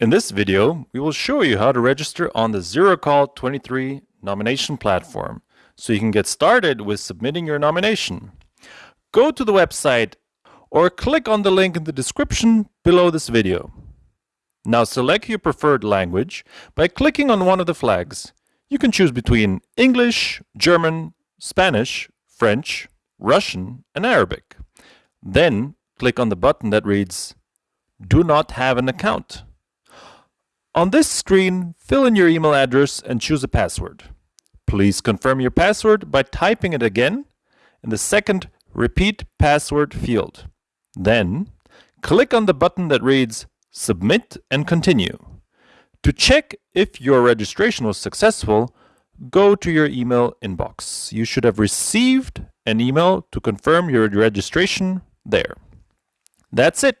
In this video, we will show you how to register on the ZeroCall 23 nomination platform so you can get started with submitting your nomination. Go to the website or click on the link in the description below this video. Now select your preferred language by clicking on one of the flags. You can choose between English, German, Spanish, French, Russian, and Arabic. Then click on the button that reads Do not have an account. On this screen, fill in your email address and choose a password. Please confirm your password by typing it again in the second Repeat Password field. Then, click on the button that reads Submit and Continue. To check if your registration was successful, go to your email inbox. You should have received an email to confirm your registration there. That's it.